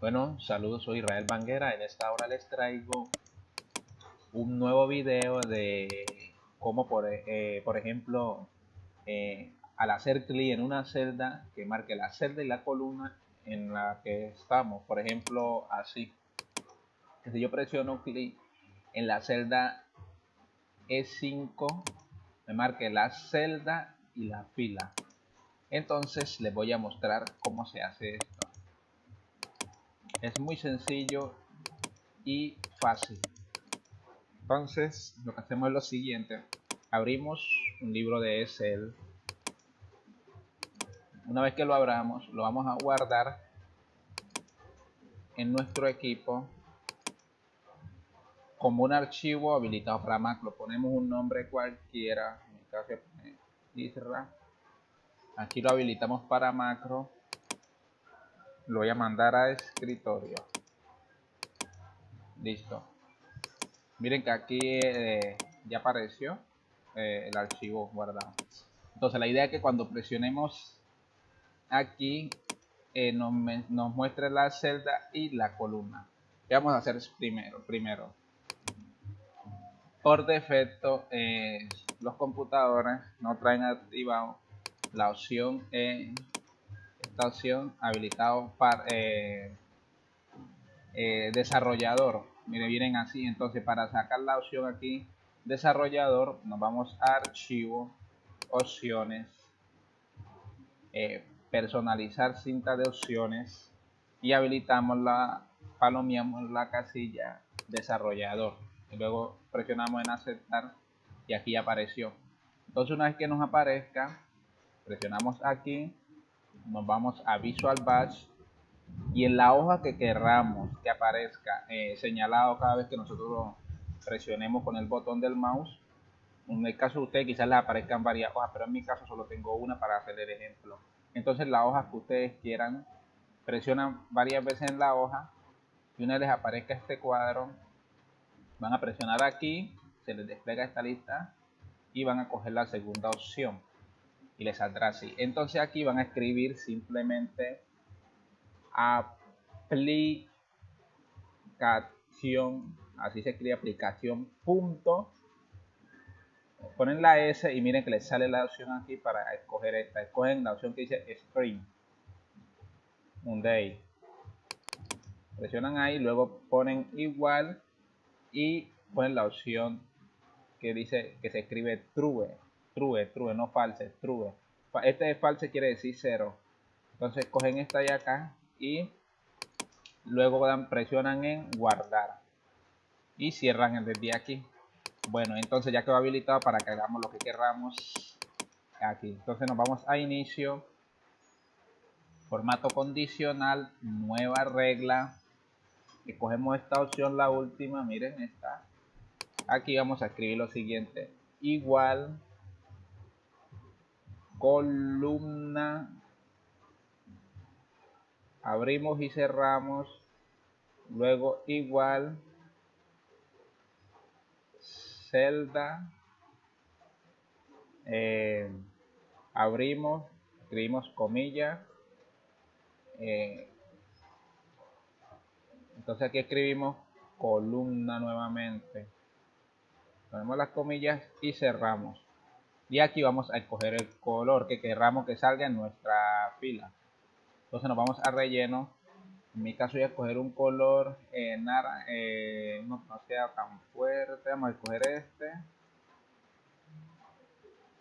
Bueno, saludos, soy Israel Banguera. En esta hora les traigo un nuevo video de cómo, por, eh, ejemplo, eh, al hacer clic en una celda, que marque la celda y la columna en la que estamos. Por ejemplo, así. Si yo presiono clic en la celda E5, me marque la celda y la fila. Entonces les voy a mostrar cómo se hace esto. Es muy sencillo y fácil. Entonces lo que hacemos es lo siguiente. Abrimos un libro de Excel. Una vez que lo abramos, lo vamos a guardar en nuestro equipo como un archivo habilitado para Mac. Lo ponemos un nombre cualquiera. En mi caso, Isra aquí lo habilitamos para macro lo voy a mandar a escritorio. Listo. Miren que aquí eh, ya apareció eh, el archivo guardado. Entonces la idea es que cuando presionemos aquí eh, nos, nos, muestre la celda y la columna. ¿qué vamos a hacer primero? primero por defecto los computadores no traen activado la opción en opción habilitado para eh, eh, desarrollador. Mire vienen así entonces para sacar la opción aquí desarrollador nos vamos a archivo opciones eh, personalizar cinta de opciones y habilitamos la palomeamos la casilla desarrollador. Y luego presionamos en aceptar y aquí apareció. Entonces una vez que nos aparezca presionamos aquí nos vamos a Visual Batch y en la hoja que querramos que aparezca eh, señalado cada vez que nosotros presionemos con el botón del mouse en el caso de usted quizás les aparezcan varias hojas pero en mi caso solo tengo una para hacer el ejemplo. Entonces la hoja que ustedes quieran presionan varias veces en la hoja y una vez les aparezca este cuadro van a presionar aquí se les despliega esta lista y van a coger la segunda opción y les saldrá así. Entonces aquí van a escribir simplemente aplicación, así se escribe aplicación punto. Ponen la S y miren que les sale la opción aquí para escoger esta. Escogen la opción que dice String. Un day. Presionan ahí, luego ponen igual y ponen la opción que dice que se escribe true true, true, no false, true. Este es false quiere decir cero. Entonces cogen esta de acá y luego presionan en guardar y cierran el de aquí. Bueno, entonces ya quedó habilitado para que hagamos lo que queramos aquí. Entonces nos vamos a inicio, formato condicional, nueva regla. Y cogemos esta opción, la última, miren esta. Aquí vamos a escribir lo siguiente, igual columna. Abrimos y cerramos. Luego igual. Celda. Eh, abrimos escribimos comillas. Eh, entonces aquí escribimos columna nuevamente. Ponemos las comillas y cerramos y aquí vamos a escoger el color que querramos que salga en nuestra fila. Entonces nos vamos a relleno. En mi caso voy a escoger un color eh, eh, no, sea tan fuerte. Vamos a escoger este.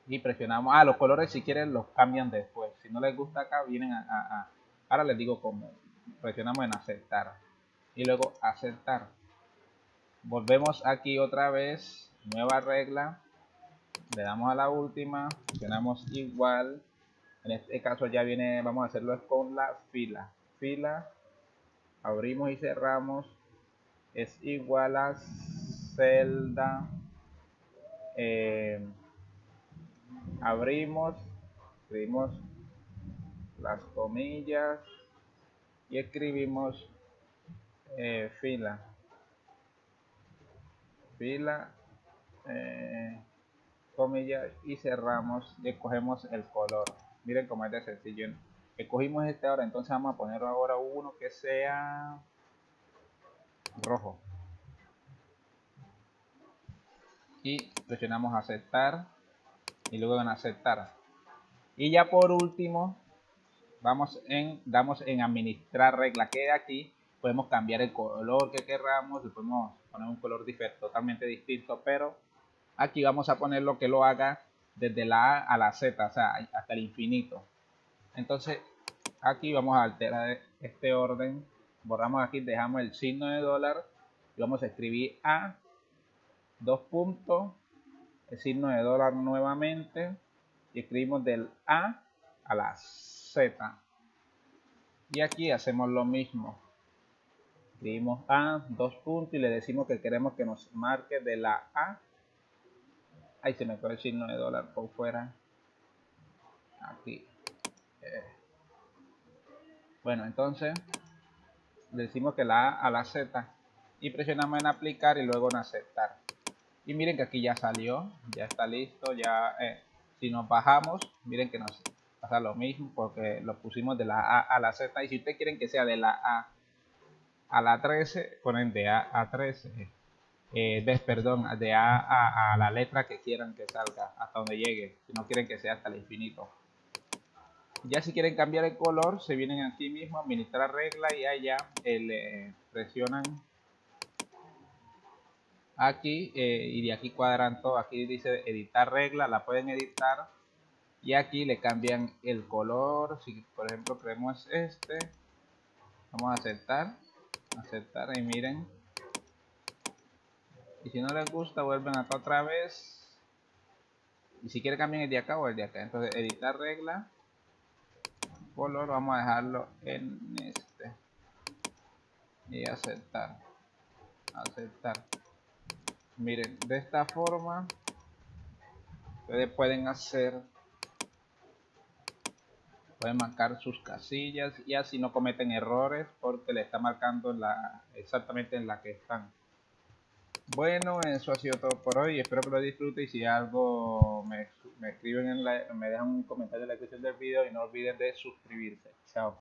Y presionamos. Ah los colores si quieren los cambian después. Si no les gusta acá vienen a, ahora les digo cómo. Presionamos en aceptar. Y luego aceptar. Volvemos aquí otra vez. Nueva regla le damos a la última presionamos igual. En este caso ya viene vamos a hacerlo con la fila. Fila abrimos y cerramos. Es igual a celda. Eh, abrimos escribimos las comillas y escribimos eh, fila. Fila eh, y cerramos y escogemos el color. Miren cómo es de sencillo escogimos este ahora entonces vamos a poner ahora uno que sea rojo. Y presionamos aceptar y luego en aceptar. Y ya por último vamos en damos en administrar regla que aquí podemos cambiar el color que queramos podemos poner un color totalmente distinto pero aquí vamos a poner lo que lo haga desde la A a la Z o sea hasta el infinito. Entonces aquí vamos a alterar este orden. Borramos aquí dejamos el signo de dólar y vamos a escribir a. Dos puntos. El signo de dólar nuevamente. Y escribimos del a a la z. Y aquí hacemos lo mismo. Escribimos a dos puntos y le decimos que queremos que nos marque de la a ahí se me fue el signo de dólar por fuera. Aquí. Eh. bueno entonces decimos que la A a la Z y presionamos en aplicar y luego en aceptar. Y miren que aquí ya salió ya está listo ya eh, si nos bajamos miren que nos pasa lo mismo porque lo pusimos de la A a la Z y si ustedes quieren que sea de la A a la 13 ponen de A a 13 eh, perdón, de A, a, la letra que quieran que salga hasta donde llegue si no quieren que sea hasta el infinito ya si quieren cambiar el color, se vienen aquí mismo, administrar regla y allá eh, le presionan aquí eh, y de aquí cuadran todo. Aquí dice editar regla, la pueden editar y aquí le cambian el color. Si por ejemplo creemos este, vamos a aceptar, aceptar y miren. Y si no les gusta, vuelven acá otra vez. Y si quieren cambian el de acá o el de acá. Entonces editar regla. Color vamos a dejarlo en este. Y aceptar. Aceptar. Miren de esta forma ustedes pueden hacer pueden marcar sus casillas. Y así no cometen errores porque le está marcando la exactamente en la que están bueno, eso ha sido todo por hoy. Espero que lo disfruten y si algo me, me escriben en la, me dejan un comentario en la descripción del video y no olviden de suscribirse. Chao.